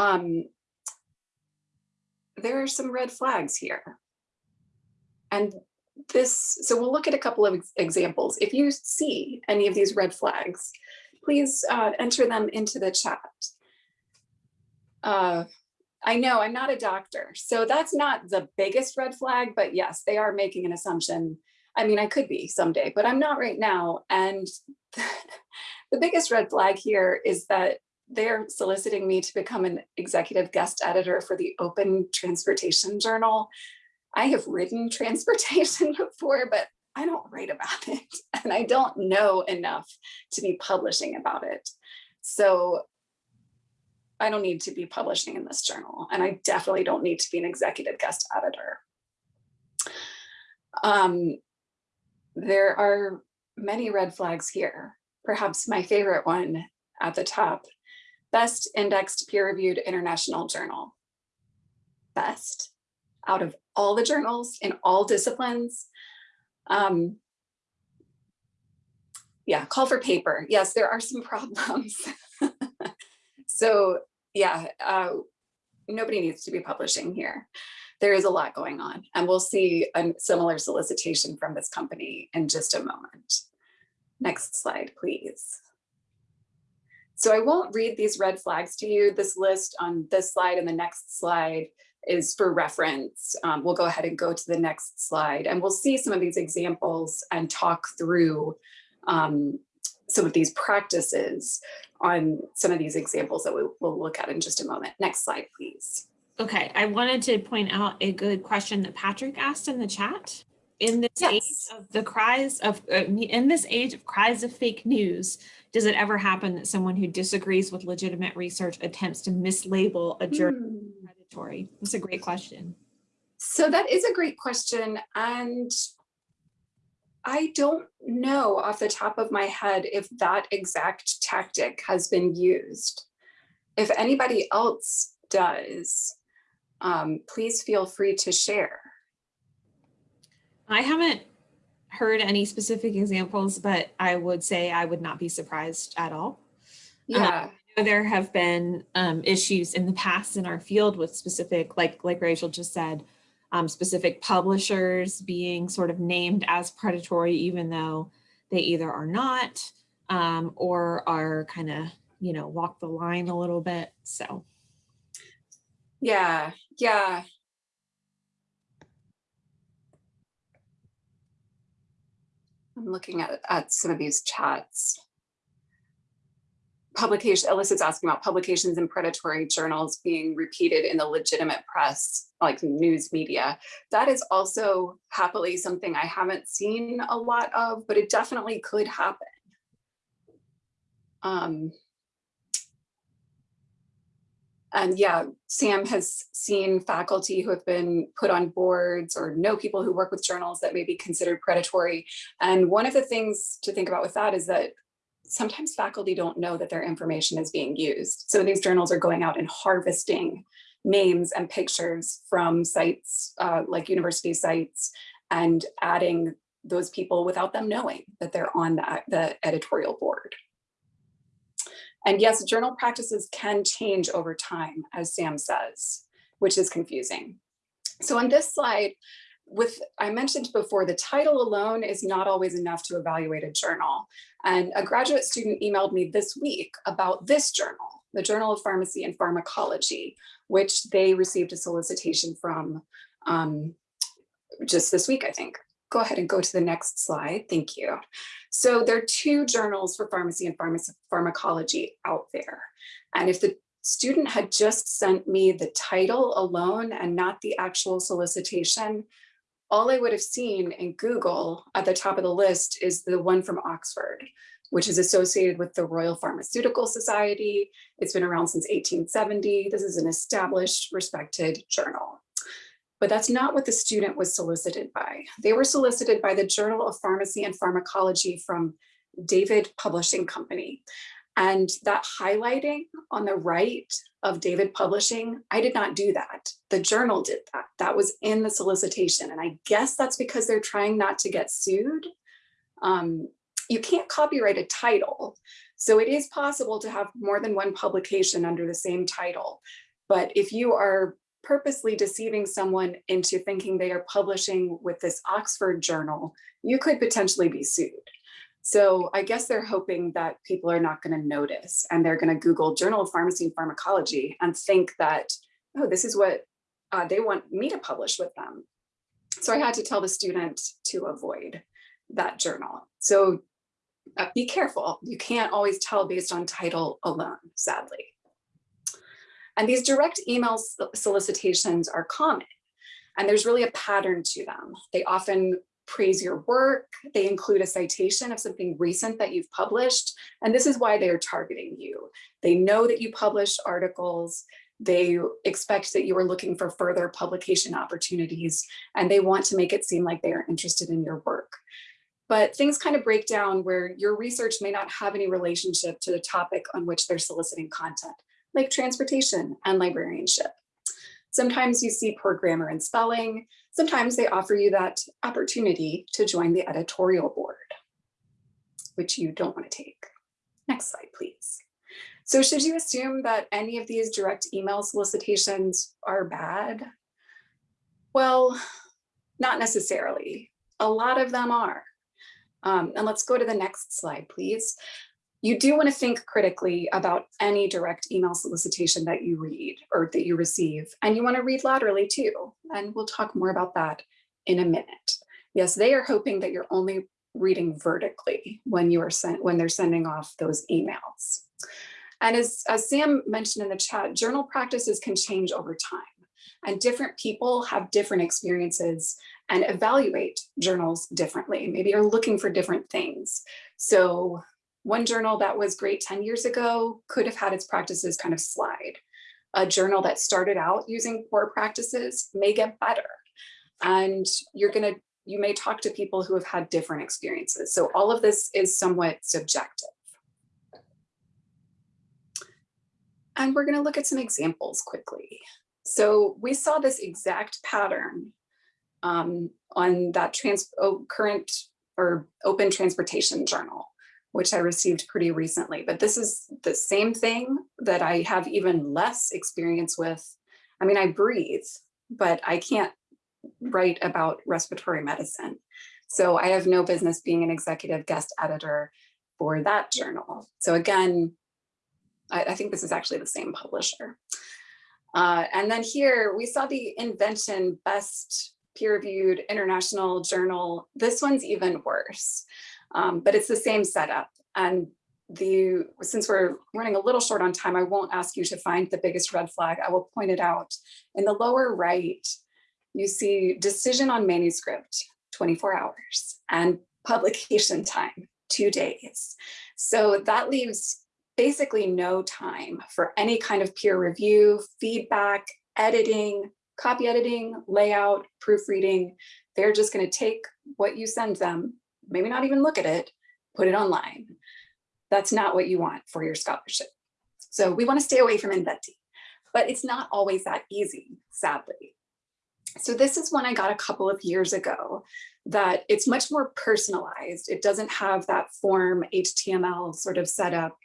Um, there are some red flags here. And this, so we'll look at a couple of examples. If you see any of these red flags, please uh, enter them into the chat. Uh, I know I'm not a doctor, so that's not the biggest red flag, but yes, they are making an assumption. I mean, I could be someday, but I'm not right now. And the biggest red flag here is that they're soliciting me to become an executive guest editor for the Open Transportation Journal. I have written transportation before, but I don't write about it and I don't know enough to be publishing about it. So I don't need to be publishing in this journal and I definitely don't need to be an executive guest editor. Um, there are many red flags here. Perhaps my favorite one at the top, best indexed peer-reviewed international journal. Best out of all the journals in all disciplines. Um, yeah, call for paper. Yes, there are some problems. so yeah, uh, nobody needs to be publishing here. There is a lot going on and we'll see a similar solicitation from this company in just a moment. Next slide, please. So I won't read these red flags to you. This list on this slide and the next slide is for reference. Um, we'll go ahead and go to the next slide and we'll see some of these examples and talk through um, some of these practices on some of these examples that we will look at in just a moment. Next slide, please. Okay, I wanted to point out a good question that Patrick asked in the chat. In this yes. age of the cries of, uh, in this age of cries of fake news, does it ever happen that someone who disagrees with legitimate research attempts to mislabel a journal hmm. predatory? That's a great question. So that is a great question. And I don't know off the top of my head if that exact tactic has been used. If anybody else does, um, please feel free to share. I haven't heard any specific examples, but I would say I would not be surprised at all. Yeah. Um, there have been um, issues in the past in our field with specific, like like Rachel just said, um, specific publishers being sort of named as predatory, even though they either are not um, or are kind of, you know, walk the line a little bit. So. Yeah, yeah. I'm looking at, at some of these chats publication, Alyssa's asking about publications in predatory journals being repeated in the legitimate press, like news media. That is also happily something I haven't seen a lot of, but it definitely could happen. Um, and yeah, Sam has seen faculty who have been put on boards or know people who work with journals that may be considered predatory. And one of the things to think about with that is that sometimes faculty don't know that their information is being used. So these journals are going out and harvesting names and pictures from sites uh, like university sites and adding those people without them knowing that they're on the, the editorial board. And yes, journal practices can change over time, as Sam says, which is confusing. So on this slide, with I mentioned before, the title alone is not always enough to evaluate a journal. And a graduate student emailed me this week about this journal, the Journal of Pharmacy and Pharmacology, which they received a solicitation from um, just this week, I think. Go ahead and go to the next slide. Thank you. So there are two journals for pharmacy and pharmacology out there. And if the student had just sent me the title alone and not the actual solicitation, all I would have seen in Google at the top of the list is the one from Oxford, which is associated with the Royal Pharmaceutical Society. It's been around since 1870. This is an established, respected journal. But that's not what the student was solicited by. They were solicited by the Journal of Pharmacy and Pharmacology from David Publishing Company. And that highlighting on the right of David Publishing, I did not do that. The journal did that. That was in the solicitation. And I guess that's because they're trying not to get sued. Um, you can't copyright a title. So it is possible to have more than one publication under the same title. But if you are purposely deceiving someone into thinking they are publishing with this Oxford journal, you could potentially be sued. So I guess they're hoping that people are not going to notice and they're going to Google Journal of Pharmacy and Pharmacology and think that, oh, this is what uh, they want me to publish with them. So I had to tell the student to avoid that journal. So uh, be careful. You can't always tell based on title alone, sadly. And these direct email solicitations are common and there's really a pattern to them. They often praise your work. They include a citation of something recent that you've published. And this is why they are targeting you. They know that you publish articles. They expect that you are looking for further publication opportunities, and they want to make it seem like they are interested in your work. But things kind of break down where your research may not have any relationship to the topic on which they're soliciting content, like transportation and librarianship. Sometimes you see poor grammar and spelling. Sometimes they offer you that opportunity to join the editorial board, which you don't want to take. Next slide, please. So should you assume that any of these direct email solicitations are bad? Well, not necessarily. A lot of them are. Um, and let's go to the next slide, please you do want to think critically about any direct email solicitation that you read or that you receive. And you want to read laterally too. And we'll talk more about that in a minute. Yes, they are hoping that you're only reading vertically when you are sent when they're sending off those emails. And as, as Sam mentioned in the chat, journal practices can change over time and different people have different experiences and evaluate journals differently. Maybe you're looking for different things. So one journal that was great 10 years ago could have had its practices kind of slide. A journal that started out using poor practices may get better. And you're gonna, you may talk to people who have had different experiences. So all of this is somewhat subjective. And we're gonna look at some examples quickly. So we saw this exact pattern um, on that trans oh, current or open transportation journal which I received pretty recently. But this is the same thing that I have even less experience with. I mean, I breathe, but I can't write about respiratory medicine. So I have no business being an executive guest editor for that journal. So again, I, I think this is actually the same publisher. Uh, and then here we saw the invention best peer-reviewed international journal. This one's even worse um, but it's the same setup. And the since we're running a little short on time, I won't ask you to find the biggest red flag. I will point it out. In the lower right, you see decision on manuscript, 24 hours, and publication time, two days. So that leaves basically no time for any kind of peer review, feedback, editing, copy editing, layout, proofreading. They're just going to take what you send them maybe not even look at it, put it online. That's not what you want for your scholarship. So we want to stay away from inventing, but it's not always that easy, sadly. So this is one I got a couple of years ago that it's much more personalized. It doesn't have that form HTML sort of setup,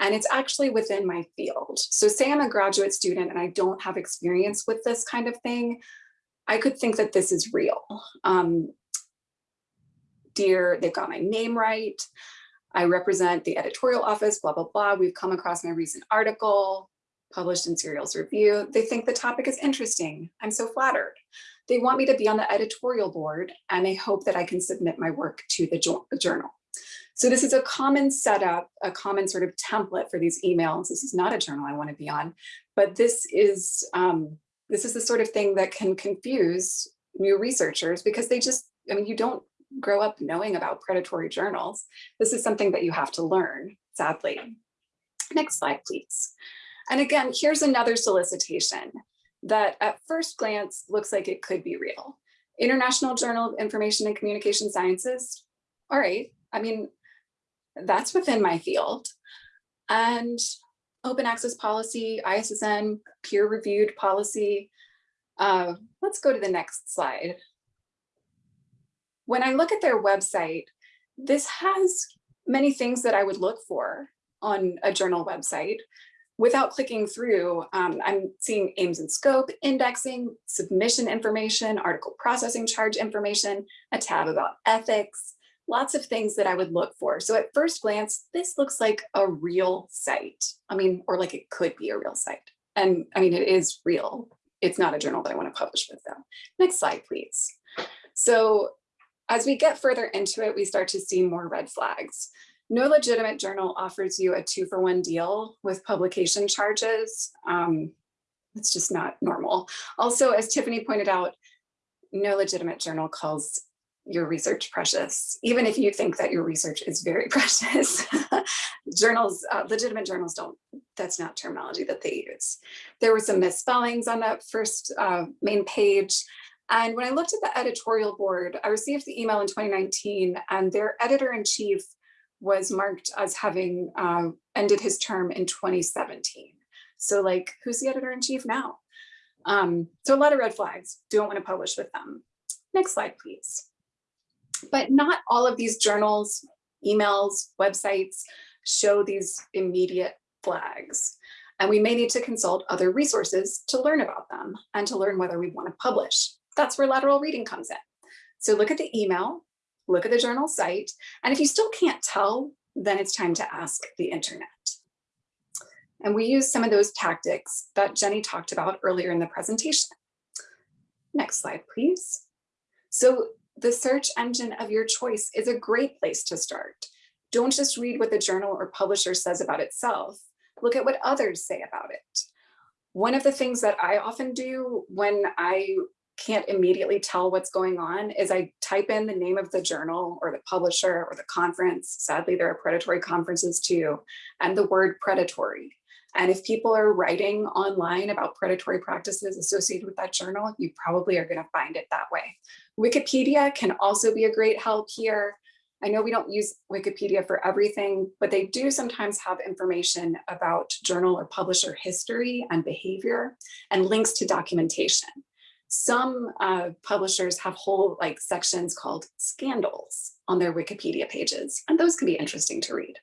and it's actually within my field. So say I'm a graduate student and I don't have experience with this kind of thing, I could think that this is real. Um, dear, they've got my name right. I represent the editorial office, blah, blah, blah. We've come across my recent article published in Serials Review. They think the topic is interesting. I'm so flattered. They want me to be on the editorial board and they hope that I can submit my work to the journal. So this is a common setup, a common sort of template for these emails. This is not a journal I want to be on, but this is um, this is the sort of thing that can confuse new researchers because they just, I mean, you don't grow up knowing about predatory journals. This is something that you have to learn, sadly. Next slide, please. And again, here's another solicitation that at first glance looks like it could be real. International Journal of Information and Communication Sciences. All right, I mean, that's within my field. And open access policy, ISSN, peer reviewed policy. Uh, let's go to the next slide. When I look at their website, this has many things that I would look for on a journal website. Without clicking through, um, I'm seeing aims and scope, indexing, submission information, article processing charge information, a tab about ethics, lots of things that I would look for. So at first glance, this looks like a real site. I mean, or like it could be a real site. And I mean, it is real. It's not a journal that I want to publish with though. Next slide, please. So as we get further into it, we start to see more red flags. No legitimate journal offers you a two for one deal with publication charges. Um, it's just not normal. Also, as Tiffany pointed out, no legitimate journal calls your research precious, even if you think that your research is very precious. journals, uh, legitimate journals don't, that's not terminology that they use. There were some misspellings on that first uh, main page. And when I looked at the editorial board, I received the email in 2019 and their editor-in-chief was marked as having uh, ended his term in 2017. So like, who's the editor-in-chief now? Um, so a lot of red flags, don't want to publish with them. Next slide, please. But not all of these journals, emails, websites show these immediate flags. And we may need to consult other resources to learn about them and to learn whether we want to publish. That's where lateral reading comes in. So look at the email, look at the journal site, and if you still can't tell, then it's time to ask the internet. And we use some of those tactics that Jenny talked about earlier in the presentation. Next slide, please. So the search engine of your choice is a great place to start. Don't just read what the journal or publisher says about itself. Look at what others say about it. One of the things that I often do when I can't immediately tell what's going on is I type in the name of the journal or the publisher or the conference. Sadly, there are predatory conferences too, and the word predatory. And if people are writing online about predatory practices associated with that journal, you probably are going to find it that way. Wikipedia can also be a great help here. I know we don't use Wikipedia for everything, but they do sometimes have information about journal or publisher history and behavior and links to documentation. Some uh, publishers have whole like sections called scandals on their Wikipedia pages, and those can be interesting to read.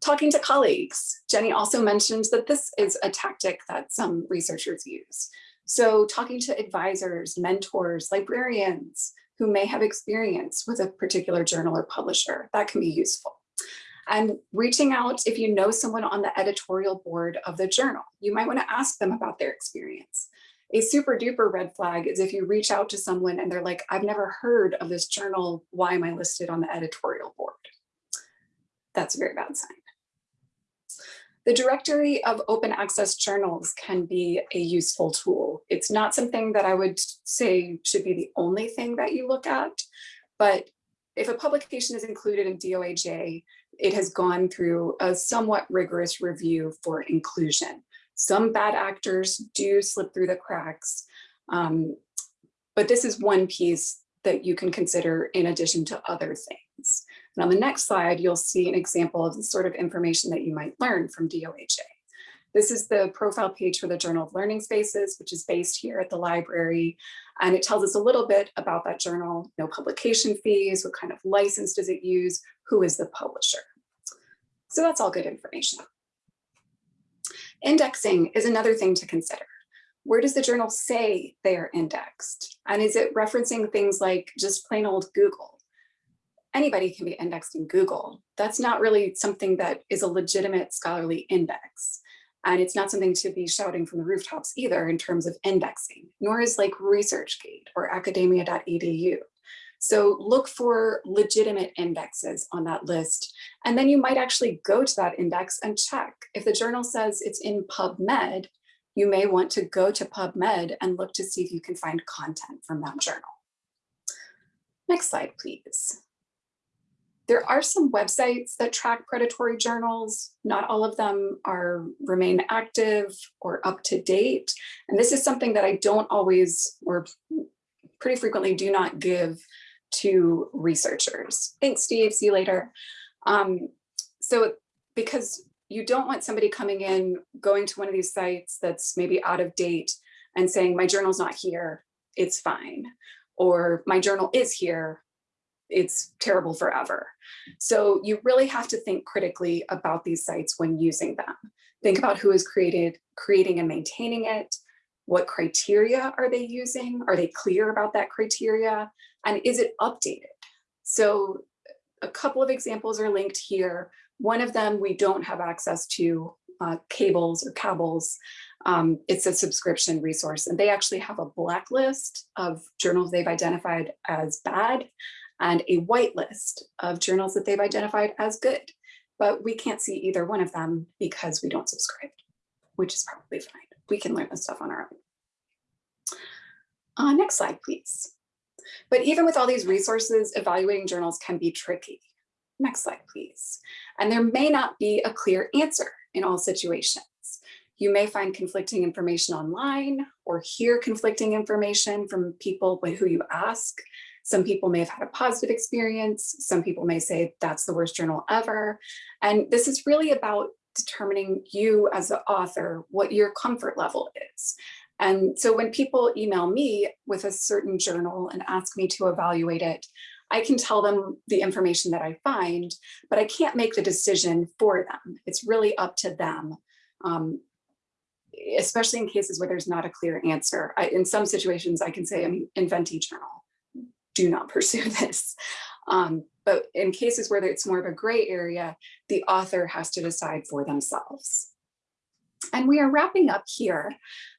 Talking to colleagues, Jenny also mentioned that this is a tactic that some researchers use. So talking to advisors, mentors, librarians who may have experience with a particular journal or publisher, that can be useful. And reaching out if you know someone on the editorial board of the journal, you might want to ask them about their experience. A super duper red flag is if you reach out to someone and they're like, I've never heard of this journal. Why am I listed on the editorial board? That's a very bad sign. The directory of open access journals can be a useful tool. It's not something that I would say should be the only thing that you look at, but if a publication is included in DOAJ, it has gone through a somewhat rigorous review for inclusion. Some bad actors do slip through the cracks, um, but this is one piece that you can consider in addition to other things. And on the next slide, you'll see an example of the sort of information that you might learn from DOAJ. This is the profile page for the Journal of Learning Spaces, which is based here at the library. And it tells us a little bit about that journal, no publication fees, what kind of license does it use, who is the publisher. So that's all good information. Indexing is another thing to consider. Where does the journal say they are indexed? And is it referencing things like just plain old Google? Anybody can be indexed in Google. That's not really something that is a legitimate scholarly index. And it's not something to be shouting from the rooftops either in terms of indexing, nor is like ResearchGate or academia.edu. So look for legitimate indexes on that list. And then you might actually go to that index and check. If the journal says it's in PubMed, you may want to go to PubMed and look to see if you can find content from that journal. Next slide, please. There are some websites that track predatory journals. Not all of them are remain active or up to date. And this is something that I don't always or pretty frequently do not give to researchers. Thanks, Steve. See you later. Um, so because you don't want somebody coming in, going to one of these sites that's maybe out of date and saying, my journal's not here, it's fine. Or my journal is here, it's terrible forever. So you really have to think critically about these sites when using them. Think about who is created, creating and maintaining it. What criteria are they using? Are they clear about that criteria? And is it updated? So a couple of examples are linked here. One of them we don't have access to uh, Cabells or cabals. Um, it's a subscription resource and they actually have a blacklist of journals they've identified as bad and a whitelist of journals that they've identified as good. But we can't see either one of them because we don't subscribe, which is probably fine. We can learn this stuff on our own. Uh, next slide, please. But even with all these resources, evaluating journals can be tricky. Next slide, please. And there may not be a clear answer in all situations. You may find conflicting information online or hear conflicting information from people who you ask. Some people may have had a positive experience. Some people may say that's the worst journal ever. And this is really about determining you as the author, what your comfort level is. And so when people email me with a certain journal and ask me to evaluate it, I can tell them the information that I find, but I can't make the decision for them. It's really up to them, um, especially in cases where there's not a clear answer. I, in some situations, I can say, I mean, invent journal do not pursue this. Um, but in cases where it's more of a gray area, the author has to decide for themselves. And we are wrapping up here.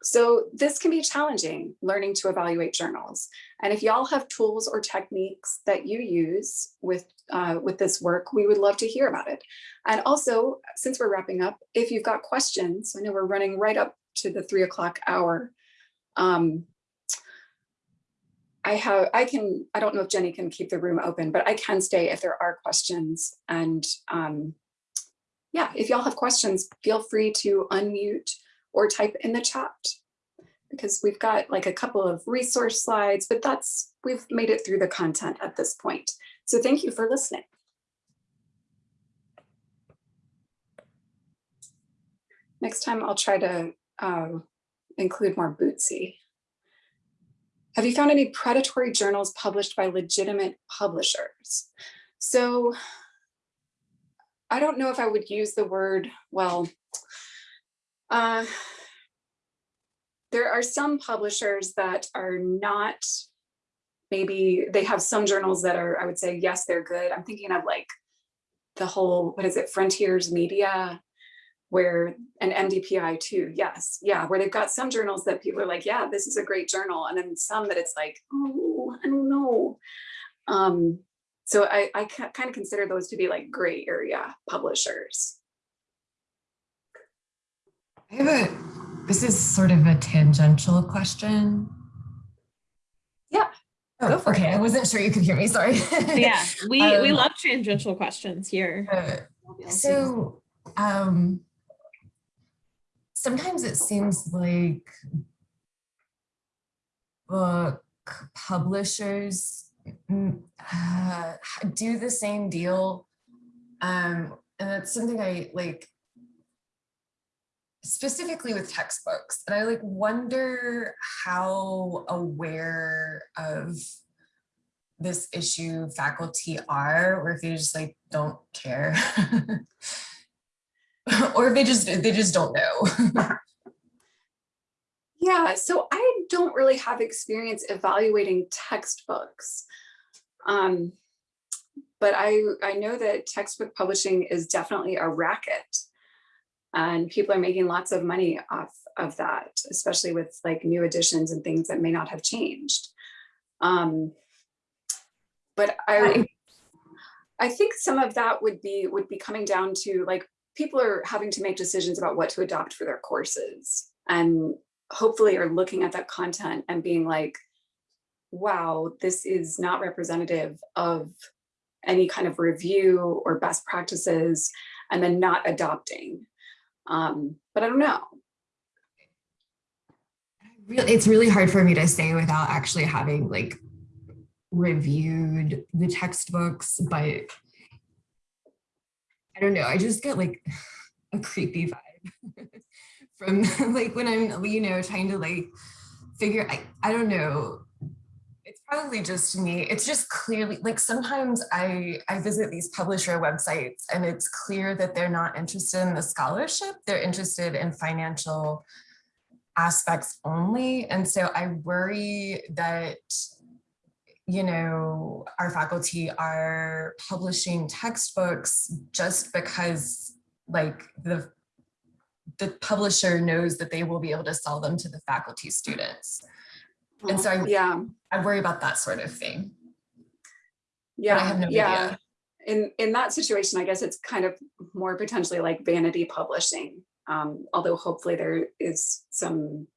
So this can be challenging, learning to evaluate journals. And if y'all have tools or techniques that you use with, uh, with this work, we would love to hear about it. And also, since we're wrapping up, if you've got questions, I know we're running right up to the three o'clock hour. Um, I have, I can, I don't know if Jenny can keep the room open, but I can stay if there are questions. And um, yeah, if y'all have questions, feel free to unmute or type in the chat because we've got like a couple of resource slides, but that's, we've made it through the content at this point. So thank you for listening. Next time I'll try to uh, include more Bootsy. Have you found any predatory journals published by legitimate publishers? So I don't know if I would use the word, well, uh, there are some publishers that are not, maybe they have some journals that are, I would say, yes, they're good. I'm thinking of like the whole, what is it, Frontiers Media, where an MDPI too, yes, yeah, where they've got some journals that people are like, yeah, this is a great journal, and then some that it's like, oh, I don't know. Um, so I, I kind of consider those to be like gray area publishers. I have a, this is sort of a tangential question. Yeah. Oh, okay, it. I wasn't sure you could hear me, sorry. yeah, we, um, we love tangential questions here. Uh, so, um, sometimes it seems like book publishers uh, do the same deal. Um, and that's something I like specifically with textbooks. And I like wonder how aware of this issue faculty are, or if they just like don't care. or if they just they just don't know. yeah, so I don't really have experience evaluating textbooks. Um, but I, I know that textbook publishing is definitely a racket and people are making lots of money off of that, especially with like new editions and things that may not have changed. Um, but I, I think some of that would be would be coming down to like people are having to make decisions about what to adopt for their courses. and hopefully are looking at that content and being like, wow, this is not representative of any kind of review or best practices and then not adopting. Um, but I don't know. It's really hard for me to say without actually having like reviewed the textbooks, but I don't know. I just get like a creepy vibe from like when I'm, you know, trying to like figure, I, I don't know. It's probably just me. It's just clearly like sometimes I, I visit these publisher websites and it's clear that they're not interested in the scholarship. They're interested in financial aspects only. And so I worry that you know, our faculty are publishing textbooks just because like the the publisher knows that they will be able to sell them to the faculty students. And so I, yeah, I worry about that sort of thing. yeah, But I have no yeah. idea. In in that situation, I guess it's kind of more potentially like vanity publishing. Um, although hopefully there is some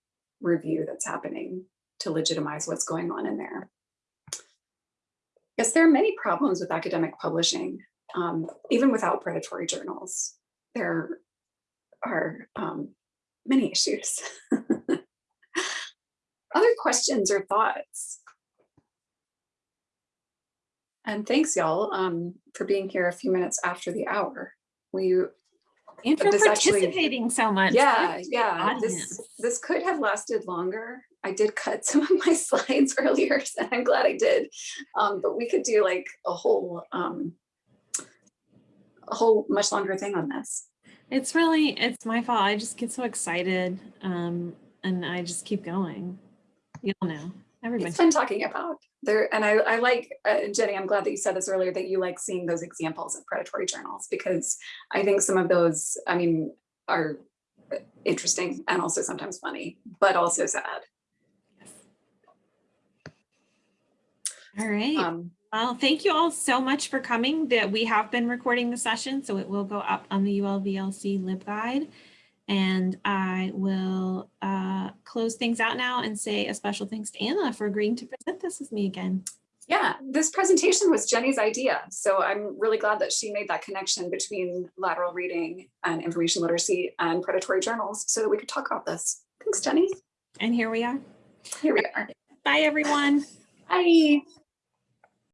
review that's happening to legitimize what's going on in there. Yes, there are many problems with academic publishing, um, even without predatory journals. There are um, many issues. Other questions or thoughts? And thanks y'all um, for being here a few minutes after the hour. We, And for this actually- participating so much. yeah, yeah, this, this could have lasted longer. I did cut some of my slides earlier, and I'm glad I did. Um, but we could do like a whole, um, a whole much longer thing on this. It's really, it's my fault. I just get so excited um, and I just keep going. You'll know, everybody. It's fun talking about there. And I, I like, uh, Jenny, I'm glad that you said this earlier, that you like seeing those examples of predatory journals, because I think some of those, I mean, are interesting and also sometimes funny, but also sad. All right. Um, Well, thank you all so much for coming. That we have been recording the session, so it will go up on the ULVLC LibGuide. And I will uh, close things out now and say a special thanks to Anna for agreeing to present this with me again. Yeah, this presentation was Jenny's idea. So I'm really glad that she made that connection between lateral reading and information literacy and predatory journals so that we could talk about this. Thanks, Jenny. And here we are. Here we are. Bye, everyone. Bye.